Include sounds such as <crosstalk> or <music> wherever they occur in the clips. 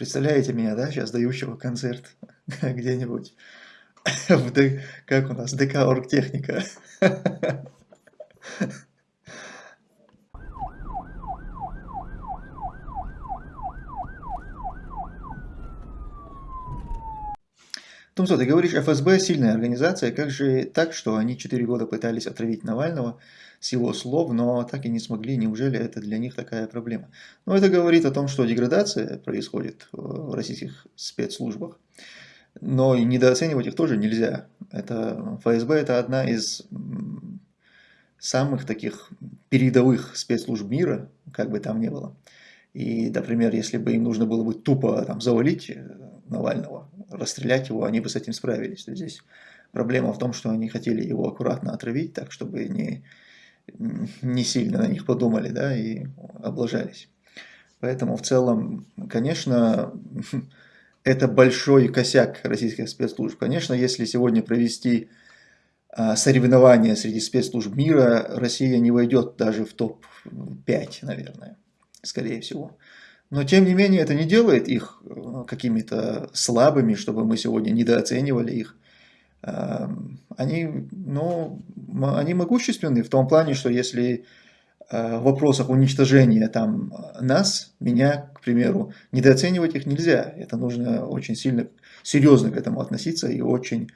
Представляете меня, да, сейчас дающего концерт <laughs> где-нибудь <laughs> в как у нас, ДК Оргтехника. <laughs> Ну что, ты говоришь, ФСБ сильная организация, как же так, что они 4 года пытались отравить Навального с его слов, но так и не смогли, неужели это для них такая проблема? Ну, это говорит о том, что деградация происходит в российских спецслужбах, но и недооценивать их тоже нельзя. Это, ФСБ это одна из самых таких передовых спецслужб мира, как бы там ни было. И, например, если бы им нужно было бы тупо там, завалить э, Навального, расстрелять его, они бы с этим справились. То здесь проблема в том, что они хотели его аккуратно отравить, так чтобы не, не сильно на них подумали да, и облажались. Поэтому в целом, конечно, <laughs> это большой косяк российских спецслужб. Конечно, если сегодня провести а, соревнования среди спецслужб мира, Россия не войдет даже в топ-5, наверное, скорее всего. Но тем не менее это не делает их э, какими-то слабыми, чтобы мы сегодня недооценивали их. Эм, они, ну, они могущественны в том плане, что если э, в вопросах уничтожения там нас, меня, к примеру, недооценивать их нельзя. Это нужно очень сильно, серьезно к этому относиться и очень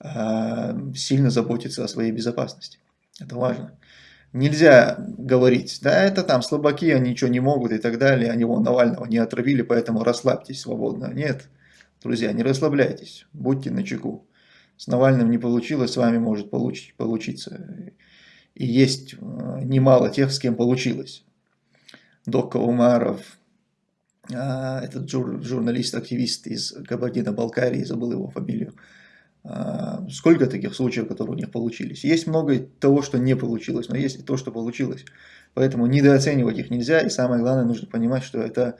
э, сильно заботиться о своей безопасности. Это важно. Нельзя говорить, да, это там слабаки, они ничего не могут и так далее, они вон Навального не отравили, поэтому расслабьтесь свободно. Нет, друзья, не расслабляйтесь, будьте начеку. С Навальным не получилось, с вами может получить, получиться. И есть э, немало тех, с кем получилось. Докка Умаров, а, этот жур, журналист-активист из Кабардино-Балкарии, забыл его фамилию, сколько таких случаев, которые у них получились. Есть много того, что не получилось, но есть и то, что получилось. Поэтому недооценивать их нельзя. И самое главное, нужно понимать, что это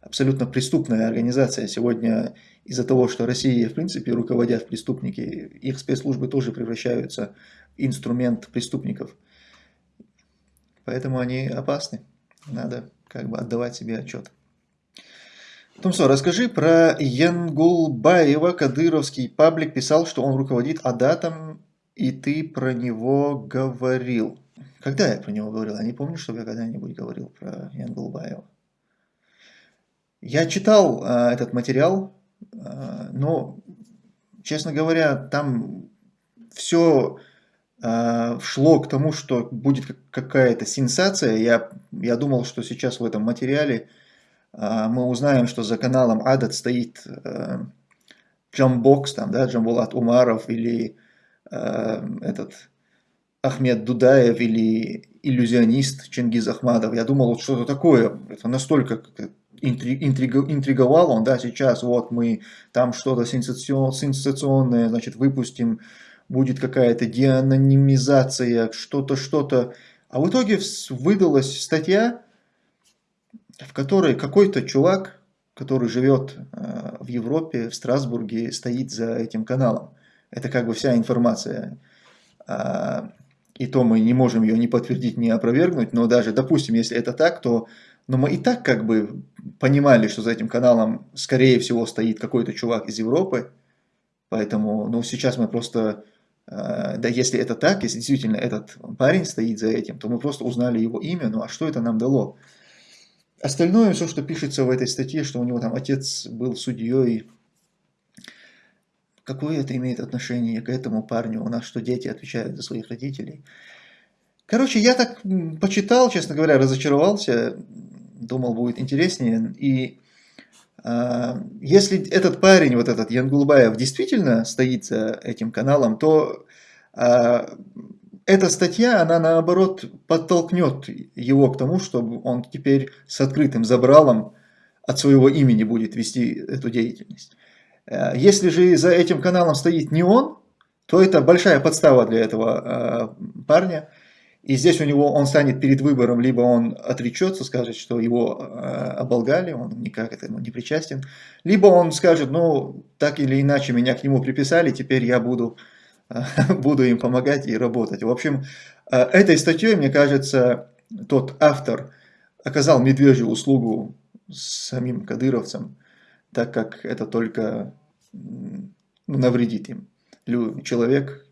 абсолютно преступная организация. Сегодня из-за того, что Россия, в принципе, руководят преступники, их спецслужбы тоже превращаются в инструмент преступников. Поэтому они опасны. Надо как бы отдавать себе отчет. Тумсо, расскажи про Янгулбаева. Кадыровский паблик писал, что он руководит Адатом, и ты про него говорил. Когда я про него говорил? Я не помню, чтобы я когда-нибудь говорил про Янгулбаева. Я читал э, этот материал, э, но, честно говоря, там все э, шло к тому, что будет какая-то сенсация. Я, я думал, что сейчас в этом материале мы узнаем, что за каналом Адат стоит э, Джамбокс, там, да, Джамбулат Умаров или э, этот Ахмед Дудаев или иллюзионист Чингиз Ахмадов. Я думал, вот что-то такое, это настолько интриговал он, да, сейчас вот мы там что-то сенсационное, значит, выпустим, будет какая-то деанонимизация, что-то, что-то. А в итоге выдалась статья, в которой какой-то чувак, который живет э, в Европе, в Страсбурге, стоит за этим каналом. Это как бы вся информация. А, и то мы не можем ее ни подтвердить, ни опровергнуть, но даже, допустим, если это так, то но мы и так как бы понимали, что за этим каналом, скорее всего, стоит какой-то чувак из Европы. Поэтому, ну, сейчас мы просто, э, да, если это так, если действительно этот парень стоит за этим, то мы просто узнали его имя, ну, а что это нам дало? Остальное, все, что пишется в этой статье, что у него там отец был судьей, какое это имеет отношение к этому парню? У нас что, дети отвечают за своих родителей? Короче, я так почитал, честно говоря, разочаровался, думал, будет интереснее. И э, если этот парень, вот этот Янгулбаев, действительно стоит за этим каналом, то э, эта статья, она наоборот подтолкнет его к тому, чтобы он теперь с открытым забралом от своего имени будет вести эту деятельность. Э, если же за этим каналом стоит не он, то это большая подстава для этого э, парня. И здесь у него он станет перед выбором, либо он отречется, скажет, что его э, оболгали, он никак этому не причастен, либо он скажет, ну, так или иначе меня к нему приписали, теперь я буду <laughs> буду им помогать и работать. В общем, э, этой статьей, мне кажется, тот автор оказал медвежью услугу самим кадыровцам, так как это только ну, навредит им. Человек,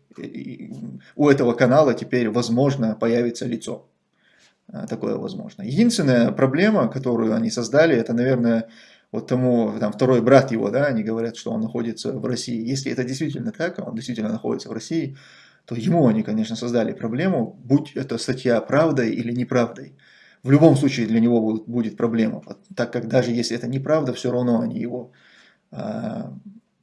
у этого канала теперь, возможно, появится лицо. А, такое возможно. Единственная проблема, которую они создали, это, наверное, вот тому, там, второй брат его, да, они говорят, что он находится в России. Если это действительно так, он действительно находится в России, то ему они, конечно, создали проблему, будь эта статья правдой или неправдой. В любом случае для него будет проблема, так как даже если это неправда, все равно они его э,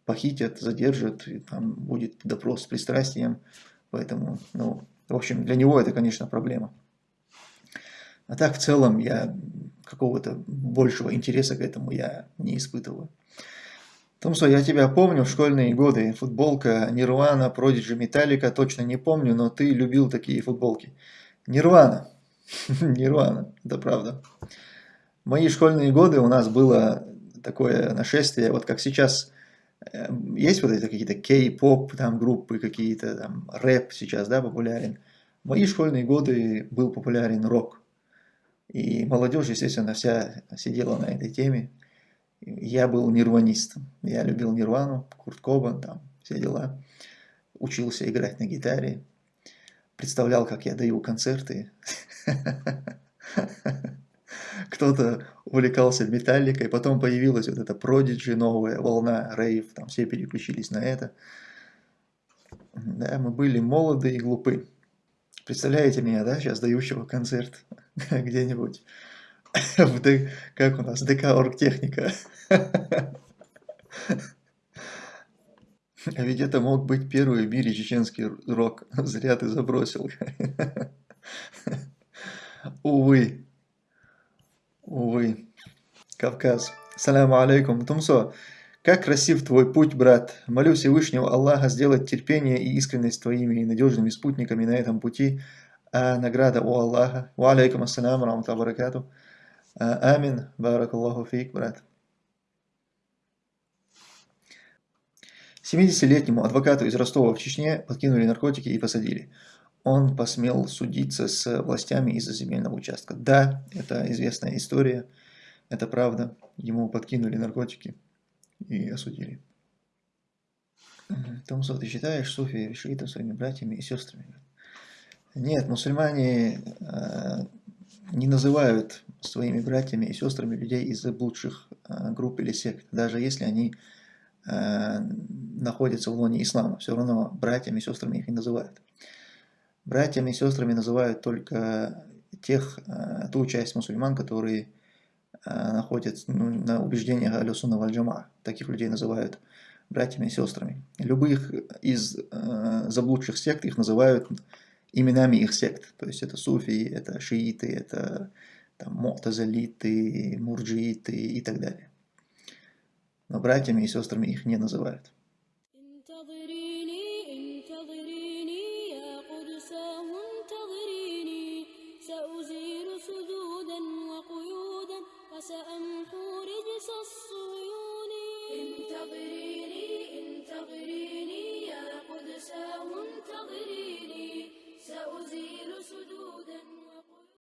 похитят, задержат, и там будет допрос с пристрастием. Поэтому, ну, в общем, для него это, конечно, проблема. А так, в целом, я какого-то большего интереса к этому я не испытываю. Томсо, я тебя помню в школьные годы. Футболка Нирвана, Продиджи, Металлика, точно не помню, но ты любил такие футболки. Нирвана. <laughs> Нирвана, это правда. Мои школьные годы у нас было такое нашествие, вот как сейчас э, есть вот это какие-то кей-поп там группы, какие-то там рэп сейчас, да, популярен. В мои школьные годы был популярен рок. И молодежь, естественно, вся сидела на этой теме. Я был нирванистом. Я любил нирвану, Курт Кобан, там все дела. Учился играть на гитаре. Представлял, как я даю концерты. <laughs> Кто-то увлекался металликой, потом появилась вот эта продиджи, новая волна, рейв, там все переключились на это. Да, мы были молоды и глупы. Представляете меня, да, сейчас дающего концерт <laughs> где-нибудь <laughs> как у нас, ДК Оргтехника. А <laughs> ведь это мог быть первый в мире чеченский рок. Зря ты забросил. Увы. Увы. Кавказ. Саляму алейкум. Тумсо. Как красив твой путь, брат. Молю Всевышнего Аллаха сделать терпение и искренность твоими надежными спутниками на этом пути. А награда у Аллаха. Ва алейкум ассаляму рамту баракату. А, амин. Баракаллаху фейк, брат. 70-летнему адвокату из Ростова в Чечне подкинули наркотики и посадили. Он посмел судиться с властями из-за земельного участка. Да, это известная история, это правда. Ему подкинули наркотики и осудили. Томсо, ты считаешь суфи шиитов своими братьями и сестрами? Нет, мусульмане э, не называют своими братьями и сестрами людей из заблудших э, групп или сект, даже если они Э, находятся в лоне ислама, все равно братьями и сестрами их не называют. Братьями и сестрами называют только тех, э, ту часть мусульман, которые э, находятся ну, на убеждениях Алюсуна Вальджама. Таких людей называют братьями и сестрами. Любых из заблудших сект их называют именами их сект. То есть это суфии, это шииты, это там, мотазалиты, мурджииты и так далее но братьями и сестрами их не называют.